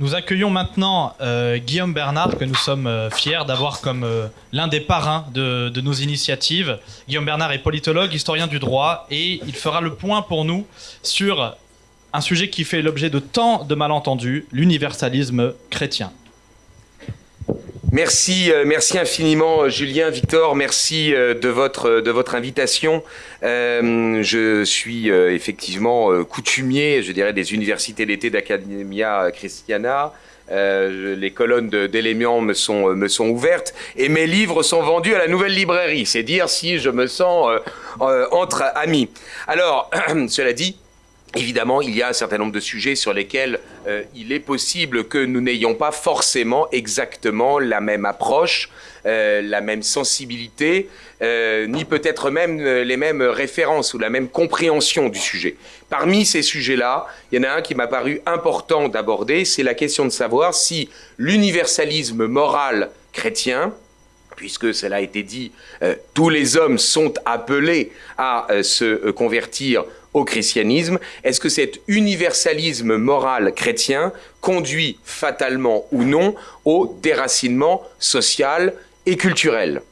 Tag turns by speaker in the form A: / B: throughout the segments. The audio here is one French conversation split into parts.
A: Nous accueillons maintenant euh, Guillaume Bernard, que nous sommes euh, fiers d'avoir comme euh, l'un des parrains de, de, nos initiatives. Guillaume Bernard est politologue, historien du droit, et il fera le point pour nous sur un sujet qui fait l'objet de tant de malentendus, l'universalisme chrétien.
B: Merci, euh, merci infiniment euh, Julien, Victor, merci euh, de votre, invitation. Je suis effectivement coutumier, je dirais, des universités d'été d'Academia Christiana. Les colonnes d'éléments me sont, me sont ouvertes et mes livres sont vendus à la nouvelle librairie. C'est dire si je me sens entre amis. Alors, cela dit, Évidemment, il y a un certain nombre de sujets sur lesquels euh, il est possible que nous n'ayons pas forcément exactement la même approche, euh, la même sensibilité, euh, ni peut-être même les mêmes références ou la même compréhension du sujet. Parmi ces sujets-là, il y en a un qui m'a paru important d'aborder, c'est la question de savoir si l'universalisme moral chrétien, puisque cela a été dit, tous les hommes sont appelés à se convertir au christianisme Est-ce que cet universalisme moral chrétien conduit fatalement ou non au déracinement social et culturel?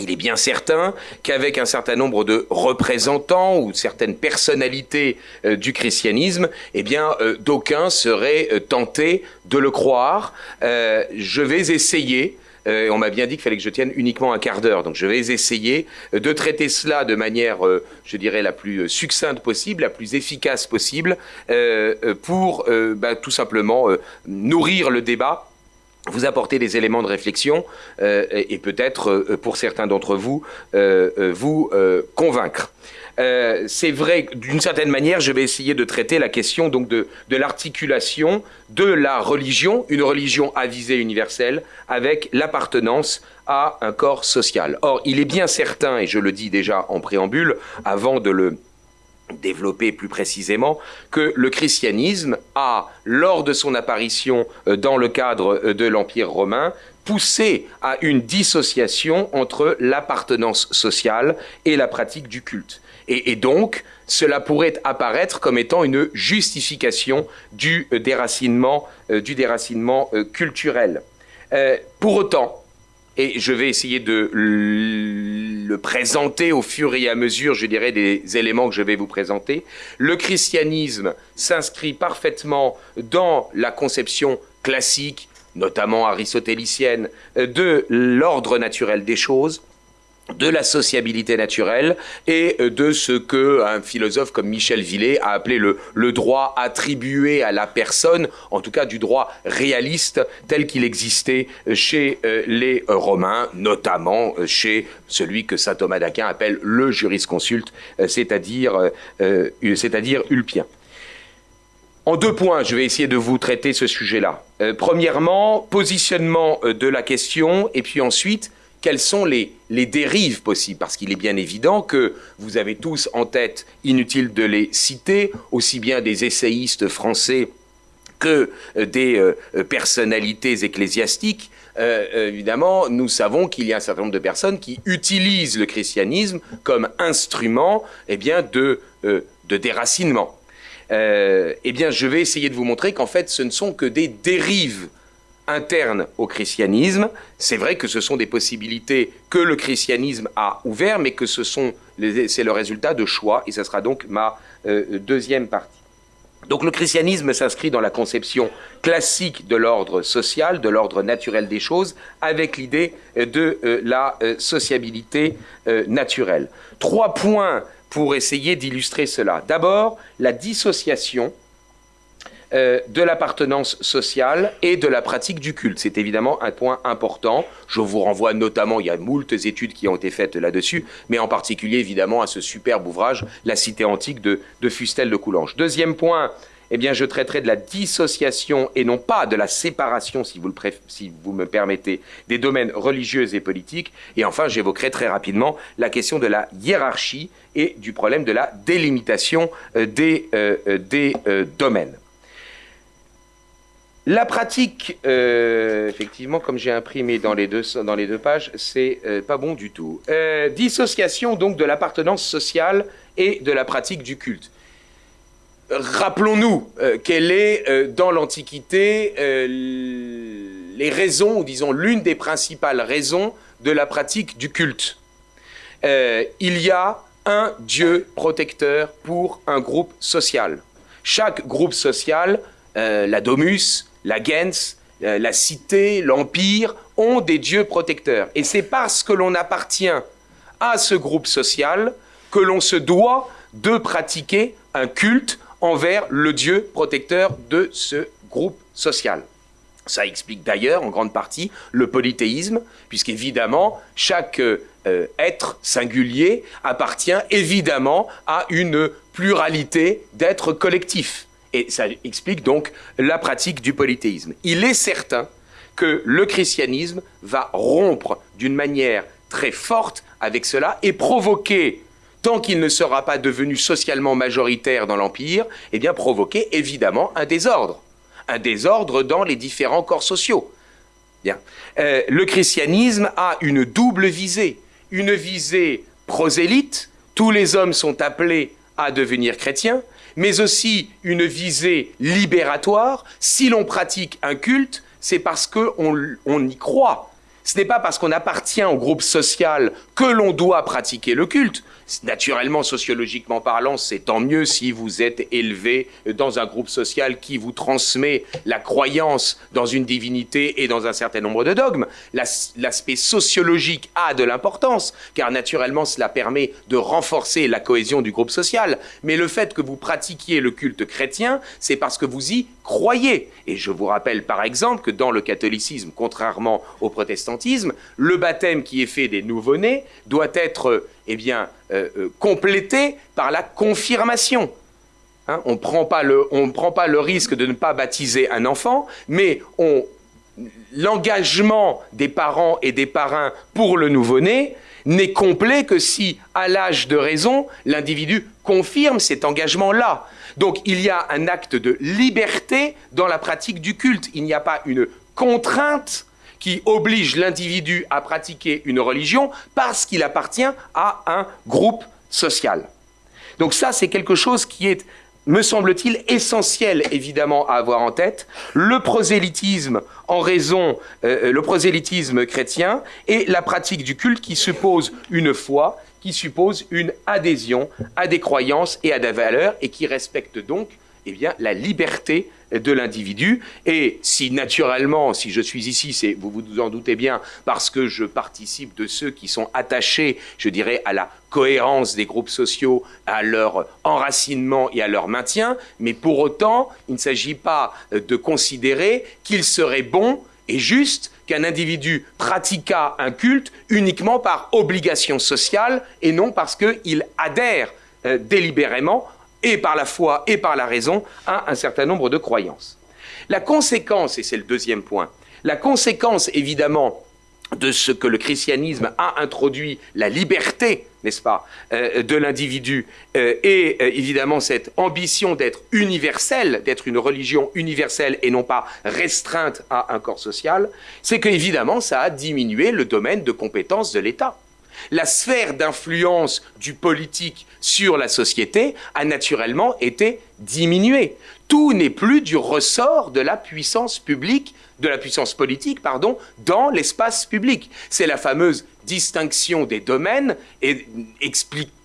B: Il est bien certain qu'avec un certain nombre de représentants ou certaines personnalités euh, du christianisme, eh bien, euh, d'aucuns seraient euh, tentés de le croire. je vais essayer euh, on m'a bien dit qu'il fallait que je tienne uniquement un quart d'heure. Donc je vais essayer euh, de traiter cela de manière, euh, je dirais, la plus succincte possible, la plus efficace possible, pour bah, tout simplement nourrir le débat vous apporter des éléments de réflexion et, peut-être, pour certains d'entre vous, vous convaincre. Euh, c'est vrai, d'une certaine manière, je vais essayer de traiter la question de, l'articulation de la religion, une religion à visée universelle, avec l'appartenance à un corps social. Or, il est bien certain, et je le dis déjà en préambule, avant de le développer plus précisément, que le christianisme a, lors de son apparition euh, dans le cadre euh, de l'Empire romain, poussé à une dissociation entre l'appartenance sociale et la pratique du culte. Et, donc, cela pourrait apparaître comme étant une justification du euh, déracinement, euh, du déracinement euh, culturel. pour autant, et je vais essayer de le présenter au fur et à mesure, je dirais, des éléments que je vais vous présenter. Le christianisme s'inscrit parfaitement dans la conception classique, notamment aristotélicienne, de l'ordre naturel des choses de la sociabilité naturelle et de ce que un philosophe comme Michel Villet a appelé le, droit attribué à la personne, en tout cas du droit réaliste tel qu'il existait chez euh, les Romains, notamment euh, chez celui que saint Thomas d'Aquin appelle le jurisconsulte, euh, c'est-à-dire c'est-à-dire Ulpien. En deux points, je vais essayer de vous traiter ce sujet-là. premièrement, positionnement de la question, et puis ensuite, quelles sont les, dérives possibles? Parce qu'il est bien évident que vous avez tous en tête, inutile de les citer, aussi bien des essayistes français que euh, des euh, personnalités ecclésiastiques, euh, évidemment, nous savons qu'il y a un certain nombre de personnes qui utilisent le christianisme comme instrument eh bien, de déracinement. Eh bien, je vais essayer de vous montrer qu'en fait, ce ne sont que des dérives interne au christianisme. C'est vrai que ce sont des possibilités que le christianisme a ouvertes, mais que ce sont c'est le résultat de choix, et ce sera donc ma euh, deuxième partie. Donc le christianisme s'inscrit dans la conception classique de l'ordre social, de l'ordre naturel des choses, avec l'idée de euh, la euh, sociabilité naturelle. Trois points pour essayer d'illustrer cela. D'abord, la dissociation euh, de l'appartenance sociale et de la pratique du culte. C'est évidemment un point important. Je vous renvoie notamment, il y a moultes études qui ont été faites là-dessus, mais en particulier évidemment à ce superbe ouvrage, La cité antique de, Fustel de Coulanges. Deuxième point, eh bien, je traiterai de la dissociation et non pas de la séparation, si vous, me permettez, des domaines religieux et politiques. Et enfin, j'évoquerai très rapidement la question de la hiérarchie et du problème de la délimitation euh, des, euh, des domaines. La pratique, euh, effectivement, comme j'ai imprimé dans les deux, dans les deux pages, c'est euh, pas bon du tout. Euh, dissociation donc de l'appartenance sociale et de la pratique du culte. Rappelons-nous quelle est dans l'Antiquité les raisons, ou disons l'une des principales raisons de la pratique du culte. il y a un Dieu protecteur pour un groupe social. Chaque groupe social, la domus, la gens, la cité, l'empire, ont des dieux protecteurs. Et c'est parce que l'on appartient à ce groupe social que l'on se doit de pratiquer un culte envers le Dieu protecteur de ce groupe social. Ça explique d'ailleurs en grande partie le polythéisme, puisqu'évidemment, chaque euh, être singulier appartient évidemment à une pluralité d'êtres collectifs. Et ça explique donc la pratique du polythéisme. Il est certain que le christianisme va rompre d'une manière très forte avec cela et provoquer, tant qu'il ne sera pas devenu socialement majoritaire dans l'Empire, eh bien provoquer évidemment un désordre. Un désordre dans les différents corps sociaux. Bien. Euh, le christianisme a une double visée. Une visée prosélyte, tous les hommes sont appelés à devenir chrétiens, mais aussi une visée libératoire. Si l'on pratique un culte, c'est parce qu'on y croit. Ce n'est pas parce qu'on appartient au groupe social que l'on doit pratiquer le culte. Naturellement, sociologiquement parlant, c'est tant mieux si vous êtes élevé dans un groupe social qui vous transmet la croyance dans une divinité et dans un certain nombre de dogmes. L'aspect sociologique a de l'importance, car naturellement, cela permet de renforcer la cohésion du groupe social. Mais le fait que vous pratiquiez le culte chrétien, c'est parce que vous y croyez. Et je vous rappelle par exemple que dans le catholicisme, contrairement au protestantisme, le baptême qui est fait des nouveau-nés doit être eh bien, euh, euh, complété par la confirmation. Hein, on ne prend pas le risque de ne pas baptiser un enfant, mais l'engagement des parents et des parrains pour le nouveau-né n'est complet que si, à l'âge de raison, l'individu confirme cet engagement-là. Donc il y a un acte de liberté dans la pratique du culte. Il n'y a pas une contrainte qui oblige l'individu à pratiquer une religion parce qu'il appartient à un groupe social. Donc ça, c'est quelque chose qui est, me semble-t-il, essentiel évidemment à avoir en tête. Le prosélytisme en raison, euh, le prosélytisme chrétien et la pratique du culte qui suppose une foi, qui suppose une adhésion à des croyances et à des valeurs et qui respecte donc eh la liberté de l'individu. Et si naturellement, si je suis ici, c'est, vous vous en doutez bien, parce que je participe de ceux qui sont attachés, je dirais, à la cohérence des groupes sociaux, à leur enracinement et à leur maintien, mais pour autant, il ne s'agit pas de considérer qu'il serait bon et juste qu'un individu pratiquât un culte uniquement par obligation sociale et non parce qu'il adhère euh, délibérément et par la foi et par la raison, à un certain nombre de croyances. La conséquence, et c'est le deuxième point, la conséquence évidemment de ce que le christianisme a introduit, la liberté, n'est-ce pas, euh, de l'individu, euh, et euh, évidemment cette ambition d'être universelle, d'être une religion universelle et non pas restreinte à un corps social, c'est qu'évidemment ça a diminué le domaine de compétence de l'État. La sphère d'influence du politique sur la société a naturellement été diminuée. Tout n'est plus du ressort de la puissance publique, de la puissance politique, pardon, dans l'espace public. C'est la fameuse distinction des domaines et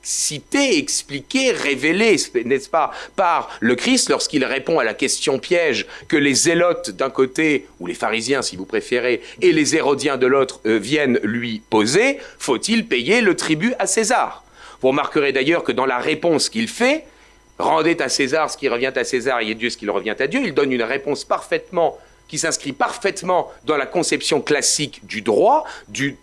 B: explicitée, expliquée, révélée, n'est-ce pas, par le Christ lorsqu'il répond à la question piège que les zélotes d'un côté, ou les pharisiens si vous préférez, et les hérodiens de l'autre euh, viennent lui poser, faut-il payer le tribut à César? Vous remarquerez d'ailleurs que dans la réponse qu'il fait, rendez à César ce qui revient à César et Dieu ce qui revient à Dieu, il donne une réponse parfaitement qui s'inscrit parfaitement dans la conception classique du droit, du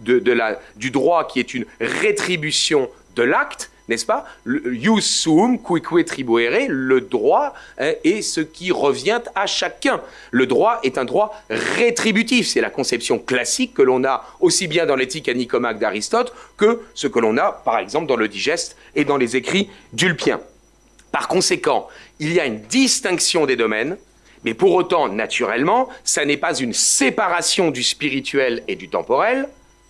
B: droit qui est une rétribution l'acte, n'est-ce pas? Ius le droit hein, est ce qui revient à chacun. Le droit est un droit rétributif, c'est la conception classique que l'on a aussi bien dans l'éthique à Nicomaque d'Aristote que ce que l'on a par exemple dans le digeste et dans les écrits d'Ulpien. Par conséquent, il y a une distinction des domaines, mais pour autant, naturellement, ça n'est pas une séparation du spirituel et du temporel,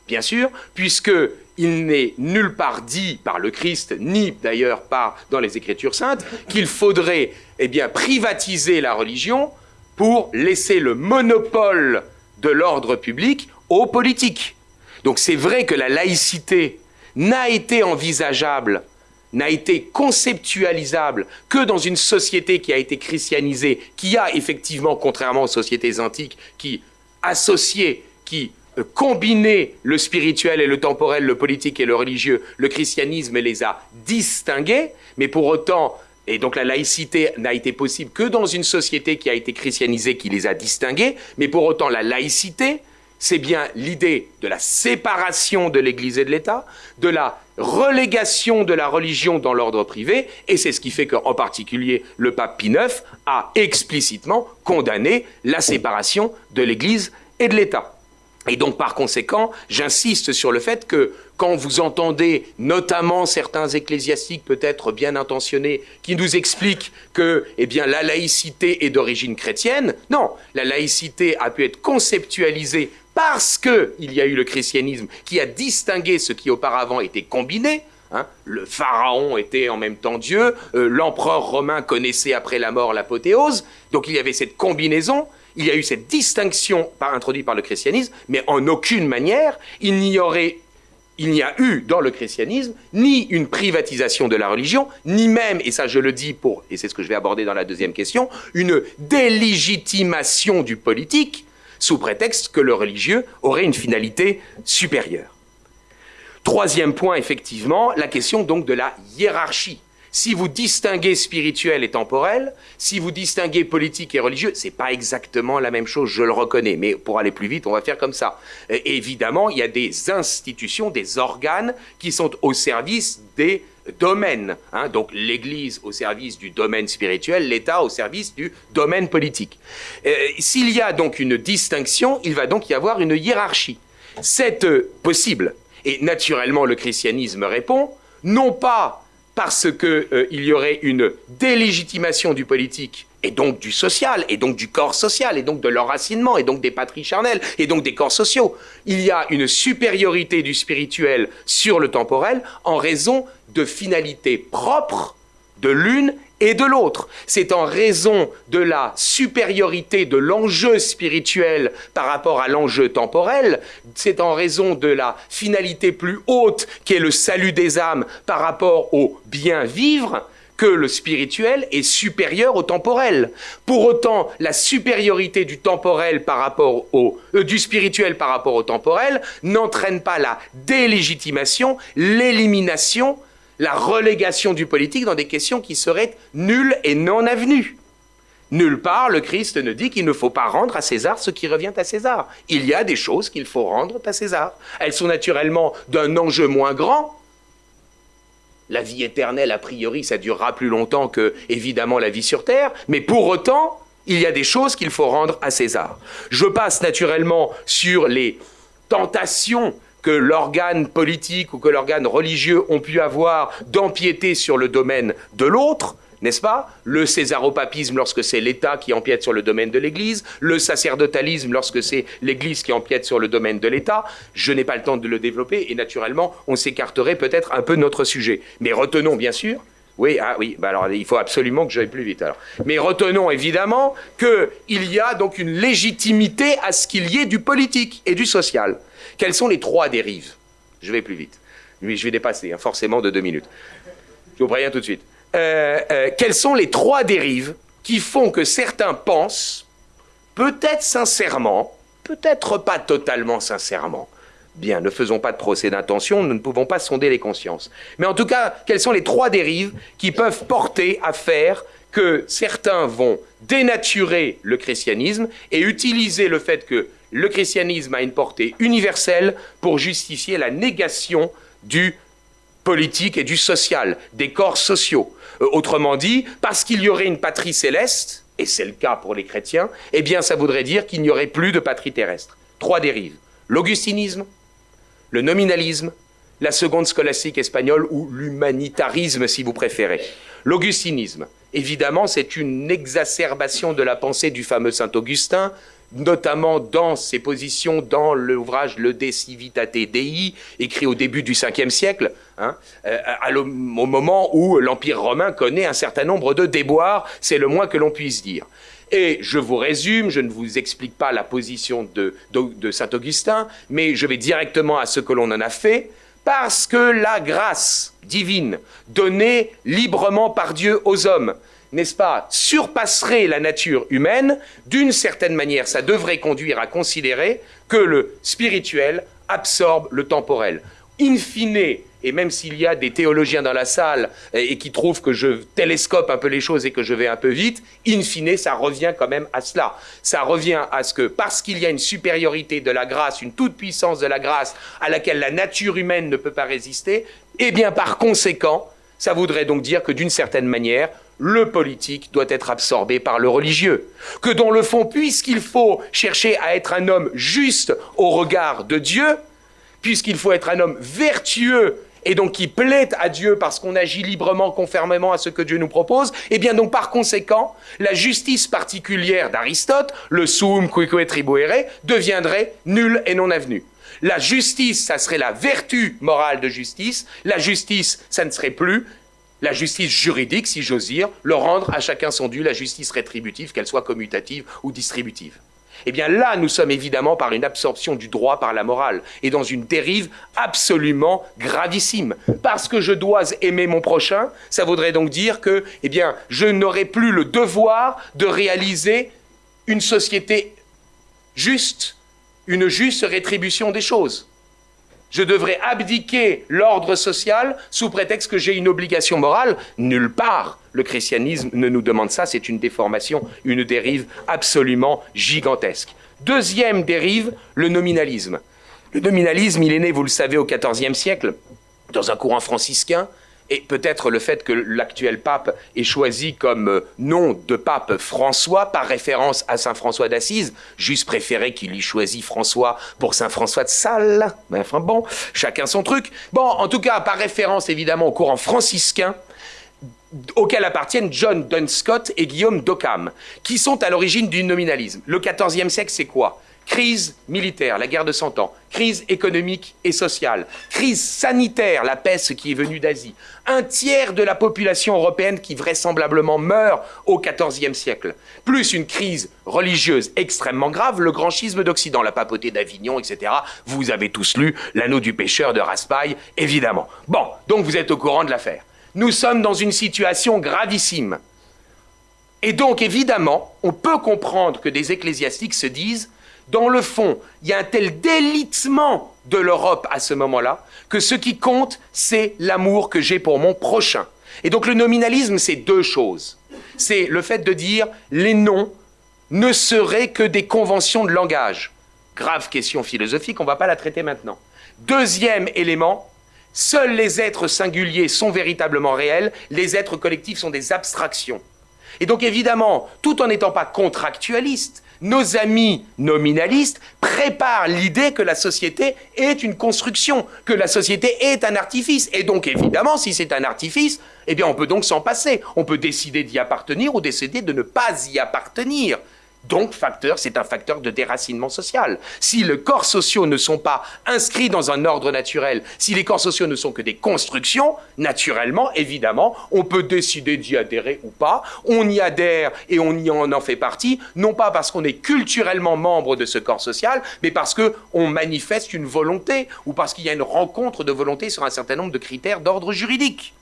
B: bien sûr, puisque il n'est nulle part dit par le Christ, ni d'ailleurs pas dans les Écritures saintes, qu'il faudrait eh bien, privatiser la religion pour laisser le monopole de l'ordre public aux politiques. Donc c'est vrai que la laïcité n'a été envisageable, n'a été conceptualisable que dans une société qui a été christianisée, qui a effectivement, contrairement aux sociétés antiques, qui associait, qui euh, combinait le spirituel et le temporel, le politique et le religieux, le christianisme les a distingués, mais pour autant et donc la laïcité n'a été possible que dans une société qui a été christianisée, qui les a distingués, mais pour autant la laïcité, c'est bien l'idée de la séparation de l'Église et de l'État, de la relégation de la religion dans l'ordre privé, et c'est ce qui fait qu'en particulier le pape Pie IX a explicitement condamné la séparation de l'Église et de l'État. Et donc, par conséquent, j'insiste sur le fait que quand vous entendez notamment certains ecclésiastiques peut-être bien intentionnés qui nous expliquent que eh bien, la laïcité est d'origine chrétienne, non, la laïcité a pu être conceptualisée parce qu'il y a eu le christianisme qui a distingué ce qui auparavant était combiné, hein. le pharaon était en même temps Dieu, euh, l'empereur romain connaissait après la mort l'apothéose, donc il y avait cette combinaison, il y a eu cette distinction par, introduite par le christianisme, mais en aucune manière il n'y aurait il n'y a eu dans le christianisme ni une privatisation de la religion, ni même, et ça je le dis pour, et c'est ce que je vais aborder dans la deuxième question, une délégitimation du politique sous prétexte que le religieux aurait une finalité supérieure. Troisième point, effectivement, la question donc de la hiérarchie si vous distinguez spirituel et temporel, si vous distinguez politique et religieux, c'est pas exactement la même chose, je le reconnais, mais pour aller plus vite, on va faire comme ça. évidemment, il y a des institutions, des organes qui sont au service des domaines. Hein. donc l'Église au service du domaine spirituel, l'État au service du domaine politique. Euh, s'il y a donc une distinction, il va donc y avoir une hiérarchie. C'est euh, possible. Et naturellement, le christianisme répond, non pas parce qu'il euh, y aurait une délégitimation du politique et donc du social, et donc du corps social, et donc de l'enracinement, et donc des patries charnelles, et donc des corps sociaux. Il y a une supériorité du spirituel sur le temporel en raison de finalités propres de l'une et de l'autre. C'est en raison de la supériorité de l'enjeu spirituel par rapport à l'enjeu temporel, c'est en raison de la finalité plus haute qui est le salut des âmes par rapport au bien vivre, que le spirituel est supérieur au temporel. Pour autant, la supériorité du temporel par rapport au euh, du spirituel par rapport au temporel n'entraîne pas la délégitimation, l'élimination la relégation du politique dans des questions qui seraient nulles et non avenues. Nulle part, le Christ ne dit qu'il ne faut pas rendre à César ce qui revient à César. Il y a des choses qu'il faut rendre à César. Elles sont naturellement d'un enjeu moins grand. La vie éternelle, a priori, ça durera plus longtemps que, évidemment, la vie sur Terre, mais pour autant, il y a des choses qu'il faut rendre à César. Je passe naturellement sur les tentations que l'organe politique ou que l'organe religieux ont pu avoir d'empiéter sur le domaine de l'autre, n'est-ce pas? Le césaropapisme lorsque c'est l'État qui empiète sur le domaine de l'Église, le sacerdotalisme lorsque c'est l'Église qui empiète sur le domaine de l'État. Je n'ai pas le temps de le développer et naturellement, on s'écarterait peut-être un peu de notre sujet. Mais retenons bien sûr oui, ah oui, bah alors il faut absolument que j'aille plus vite. Mais retenons évidemment qu'il y a donc une légitimité à ce qu'il y ait du politique et du social. Quelles sont les trois dérives? Je vais plus vite. Je vais dépasser, hein, forcément, de deux minutes. Je vous préviens tout de suite. Euh, euh, quelles sont les trois dérives qui font que certains pensent, peut-être sincèrement, peut-être pas totalement sincèrement, Bien, ne faisons pas de procès d'intention, nous ne pouvons pas sonder les consciences. Mais en tout cas, quelles sont les trois dérives qui peuvent porter à faire que certains vont dénaturer le christianisme et utiliser le fait que le christianisme a une portée universelle pour justifier la négation du politique et du social, des corps sociaux. Euh, autrement dit, parce qu'il y aurait une patrie céleste, et c'est le cas pour les chrétiens, eh bien ça voudrait dire qu'il n'y aurait plus de patrie terrestre. Trois dérives. L'augustinisme, le nominalisme, la seconde scolastique espagnole ou l'humanitarisme si vous préférez. L'augustinisme, évidemment, c'est une exacerbation de la pensée du fameux Saint Augustin, notamment dans ses positions dans l'ouvrage Le De Civitate Dei, écrit au début du 5e siècle, hein, euh, au moment où l'Empire romain connaît un certain nombre de déboires, c'est le moins que l'on puisse dire. Et je vous résume, je ne vous explique pas la position de, de Saint Augustin, mais je vais directement à ce que l'on en a fait, parce que la grâce divine donnée librement par Dieu aux hommes, n'est-ce pas, surpasserait la nature humaine, d'une certaine manière, ça devrait conduire à considérer que le spirituel absorbe le temporel. In fine, et même s'il y a des théologiens dans la salle et, qui trouvent que je télescope un peu les choses et que je vais un peu vite, in fine, ça revient quand même à cela. Ça revient à ce que parce qu'il y a une supériorité de la grâce, une toute-puissance de la grâce à laquelle la nature humaine ne peut pas résister, eh bien par conséquent, ça voudrait donc dire que d'une certaine manière, le politique doit être absorbé par le religieux. Que dans le fond, puisqu'il faut chercher à être un homme juste au regard de Dieu, puisqu'il faut être un homme vertueux et donc qui plaît à Dieu parce qu'on agit librement, conformément à ce que Dieu nous propose, et eh bien donc par conséquent, la justice particulière d'Aristote, le sum quique tribuere, deviendrait nulle et non avenue. La justice, ça serait la vertu morale de justice. La justice, ça ne serait plus la justice juridique, si j'ose dire, le rendre à chacun son dû, la justice rétributive, qu'elle soit commutative ou distributive. Eh bien là, nous sommes évidemment par une absorption du droit par la morale et dans une dérive absolument gravissime. Parce que je dois aimer mon prochain, ça voudrait donc dire que, eh je n'aurai plus le devoir de réaliser une société juste, une juste rétribution des choses. Je devrais abdiquer l'ordre social sous prétexte que j'ai une obligation morale. Nulle part le christianisme ne nous demande ça, c'est une déformation, une dérive absolument gigantesque. Deuxième dérive, le nominalisme. Le nominalisme, il est né, vous le savez, au XIVe siècle, dans un courant franciscain, et peut-être le fait que l'actuel pape ait choisi comme euh, nom de pape François par référence à Saint François d'Assise, juste préféré qu'il y choisit François pour Saint François de Sales. Mais enfin bon, chacun son truc. Bon, en tout cas, par référence évidemment au courant franciscain, auquel appartiennent John Dunscott et Guillaume d'Occam, qui sont à l'origine du nominalisme. Le XIVe siècle, c'est quoi? Crise militaire, la guerre de Cent Ans, crise économique et sociale, crise sanitaire, la peste qui est venue d'Asie, un tiers de la population européenne qui vraisemblablement meurt au XIVe siècle, plus une crise religieuse extrêmement grave, le grand schisme d'Occident, la papauté d'Avignon, etc. Vous avez tous lu L'anneau du pêcheur de Raspail, évidemment. Bon, donc vous êtes au courant de l'affaire. Nous sommes dans une situation gravissime. Et donc, évidemment, on peut comprendre que des ecclésiastiques se disent dans le fond, il y a un tel délitement de l'Europe à ce moment-là que ce qui compte, c'est l'amour que j'ai pour mon prochain. Et donc le nominalisme, c'est deux choses. C'est le fait de dire les noms ne seraient que des conventions de langage. Grave question philosophique, on ne va pas la traiter maintenant. Deuxième élément, seuls les êtres singuliers sont véritablement réels, les êtres collectifs sont des abstractions. Et donc évidemment, tout en n'étant pas contractualiste, nos amis nominalistes préparent l'idée que la société est une construction, que la société est un artifice. Et donc, évidemment, si c'est un artifice, eh bien, on peut donc s'en passer. On peut décider d'y appartenir ou décider de ne pas y appartenir. Donc, facteur, c'est un facteur de déracinement social. Si les corps sociaux ne sont pas inscrits dans un ordre naturel, si les corps sociaux ne sont que des constructions, naturellement, évidemment, on peut décider d'y adhérer ou pas. On y adhère et on y en, en fait partie, non pas parce qu'on est culturellement membre de ce corps social, mais parce qu'on manifeste une volonté ou parce qu'il y a une rencontre de volonté sur un certain nombre de critères d'ordre juridique.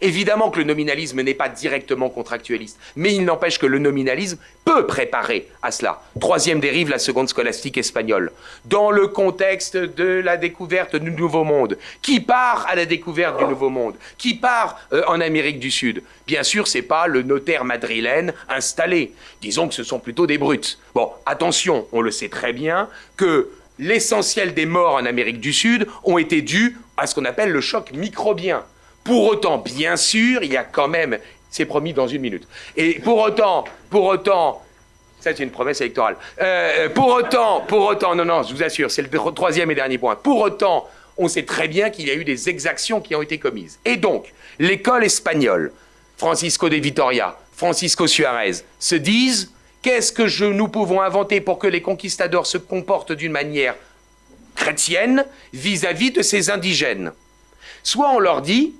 B: Évidemment que le nominalisme n'est pas directement contractualiste, mais il n'empêche que le nominalisme peut préparer à cela. Troisième dérive, la seconde scolastique espagnole. Dans le contexte de la découverte du Nouveau Monde, qui part à la découverte du Nouveau Monde Qui part euh, en Amérique du Sud Bien sûr, c'est pas le notaire madrilène installé. Disons que ce sont plutôt des brutes. Bon, attention, on le sait très bien que l'essentiel des morts en Amérique du Sud ont été dus à ce qu'on appelle le choc microbien. Pour autant, bien sûr, il y a quand même, c'est promis dans une minute. Et pour autant, pour autant, ça c'est une promesse électorale. Euh, pour autant, pour autant, non, non, je vous assure, c'est le troisième et dernier point. Pour autant, on sait très bien qu'il y a eu des exactions qui ont été commises. Et donc, l'école espagnole, Francisco de Vitoria, Francisco Suarez, se disent Qu'est-ce que nous pouvons inventer pour que les conquistadors se comportent d'une manière chrétienne vis-à-vis de ces indigènes? Soit on leur dit,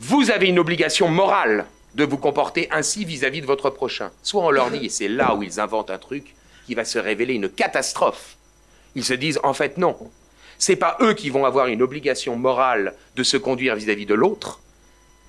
B: vous avez une obligation morale de vous comporter ainsi vis-à-vis -vis de votre prochain. Soit on leur dit, et c'est là où ils inventent un truc qui va se révéler une catastrophe. Ils se disent, en fait, non. C'est pas eux qui vont avoir une obligation morale de se conduire vis-à-vis de l'autre.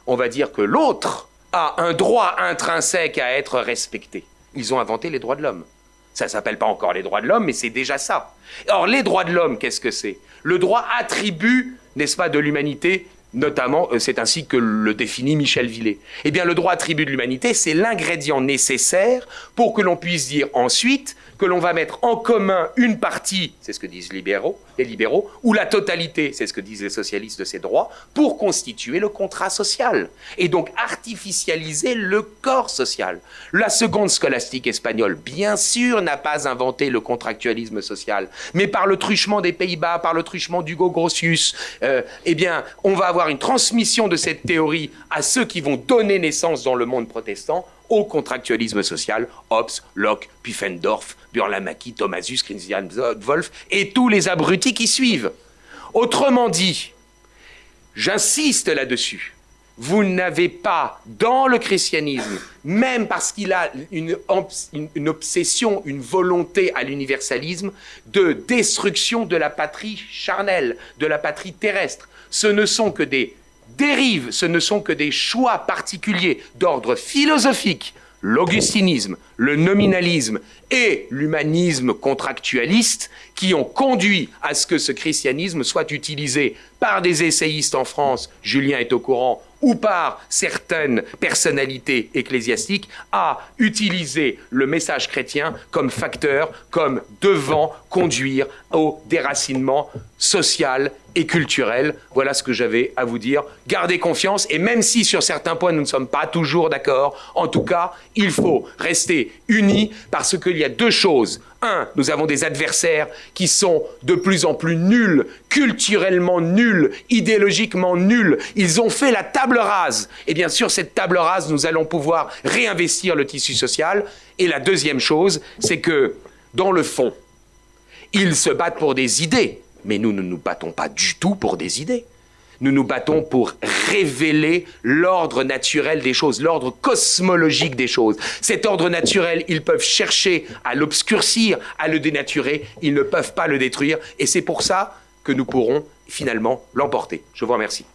B: On va dire que l'autre a un droit intrinsèque à être respecté. Ils ont inventé les droits de l'homme. Ça s'appelle pas encore les droits de l'homme, mais c'est déjà ça. Or, les droits de l'homme, qu'est-ce que c'est? Le droit attribue, n'est-ce pas, de l'humanité Notamment, euh, c'est ainsi que le définit Michel Villet. Eh bien, le droit attribut de l'humanité, c'est l'ingrédient nécessaire pour que l'on puisse dire ensuite que l'on va mettre en commun une partie, c'est ce que disent libéraux, les libéraux, ou la totalité, c'est ce que disent les socialistes de ces droits, pour constituer le contrat social, et donc artificialiser le corps social. La seconde scolastique espagnole, bien sûr, n'a pas inventé le contractualisme social, mais par le truchement des Pays-Bas, par le truchement d'Hugo Grotius, euh, eh bien, on va avoir une transmission de cette théorie à ceux qui vont donner naissance dans le monde protestant au contractualisme social, Hobbes, Locke, Pufendorf, Burlamaqui, Thomasius, Christian Wolff et tous les abrutis qui suivent. Autrement dit, j'insiste là-dessus, vous n'avez pas dans le christianisme, même parce qu'il a une, obsession, une volonté à l'universalisme, de destruction de la patrie charnelle, de la patrie terrestre. Ce ne sont que des ce ne sont que des choix particuliers d'ordre philosophique, l'augustinisme, le nominalisme et l'humanisme contractualiste qui ont conduit à ce que ce christianisme soit utilisé par des essayistes en France, Julien est au courant, ou par certaines personnalités ecclésiastiques à utiliser le message chrétien comme facteur, comme devant conduire au déracinement social et culturel. Voilà ce que j'avais à vous dire. Gardez confiance et même si sur certains points nous ne sommes pas toujours d'accord, en tout cas, il faut rester unis parce qu'il y a deux choses. Un, nous avons des adversaires qui sont de plus en plus nuls, culturellement nuls, idéologiquement nuls. Ils ont fait la table rase. Et bien sûr, cette table rase, nous allons pouvoir réinvestir le tissu social. Et la deuxième chose, c'est que, dans le fond, ils se battent pour des idées, mais nous ne nous battons pas du tout pour des idées. Nous nous battons pour révéler l'ordre naturel des choses, l'ordre cosmologique des choses. Cet ordre naturel, ils peuvent chercher à l'obscurcir, à le dénaturer, ils ne peuvent pas le détruire, et c'est pour ça que nous pourrons finalement l'emporter. Je vous remercie.